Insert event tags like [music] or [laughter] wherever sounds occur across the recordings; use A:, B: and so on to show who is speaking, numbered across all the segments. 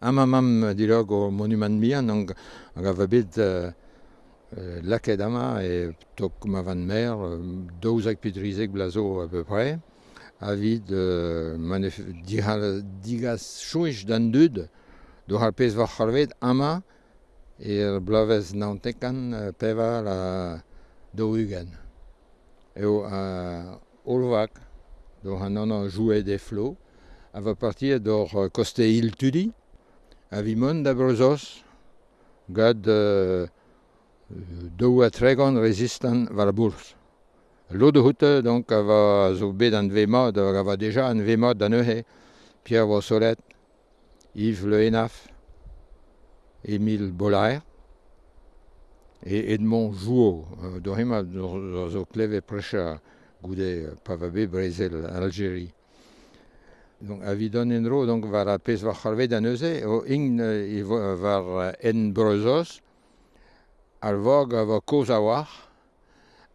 A: amamam dilog o monument mian hag a va bet euh, laket ama e tok ma van mer, daouzak petrizek blazo a peu près, a vid euh, digas chouich d'an dud, do har pez war c'halvet ama er blavez naontekan peva la do ugen. Eo a olvak, do han an jouet de flo, a va partir d'or koste il tudi, a vimont da brozos gad euh, daou a tregont rezistan war Lo de houte, donc, a va zo bet an vemad, a va deja an vemad da neuhe, Pierre Vossolet, Yves Le Henaf, Émile Bollaert, et Edmond Jouot, euh, d'orima zo kleve precha goude pavabe brezel Algérie. Donc, a vidon en ro, donc, va a pez war c'harvet an euze, o ing e war en brezos, ar vog a vo koz a war,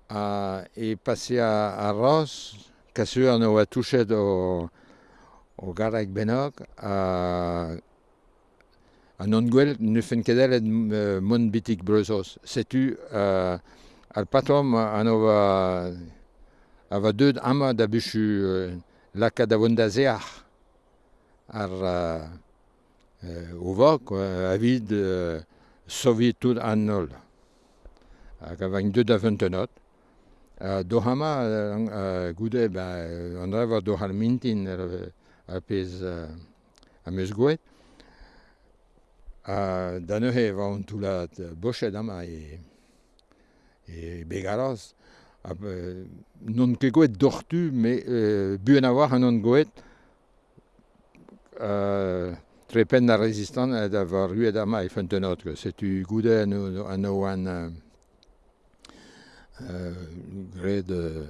A: a, e passe a, a roz, kasuan o a touchet o, o garak benok, a, an ne fen kedel en mon bitik brezos. Setu a, al patom an o va, a va deud ama da buchu... lakaat a oan da sec'h ar uh, o vag avid uh, sovietoù an holl. Hag a vañ deud a fentenot. Uh, do hama uh, goude ba, an dra do c'hall mintin ar, ar pez uh, a meus gouet. Uh, da neuhe va an toulat bochet ama e, e begaroz. Ah, ben, non kegoet dortu, mais euh, buen avoir un non goet euh, trepen la résistance d'avoir eu d'ama et fent un autre. C'est tu goudet un oan gré de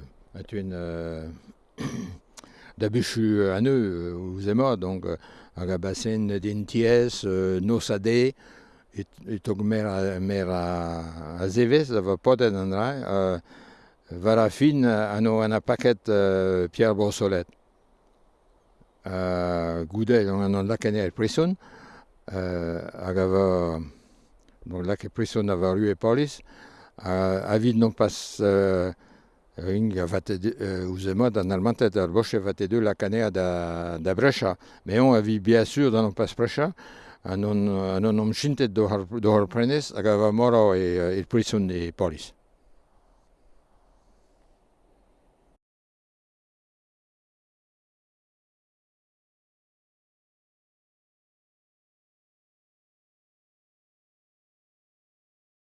A: une euh, [coughs] d'abuchu à eux ou zema donc à la bassine d'inties no sadé et togmer mer à zeves d'avoir pas d'un War a fin anno an a paket uh, Pierre Borsolet. Uh, Goudet an an lakenner preson, uh, hag ava bon, lake preson a rue polis, uh, avid non pas uh, ring a vate uh, ouzemad an almantet ar boche vate de lakenner da, da brecha. Me on avi bien sûr dan non pas brecha, an on, an on omchintet do har, do har prenes hag ava mora e, e preson e polis.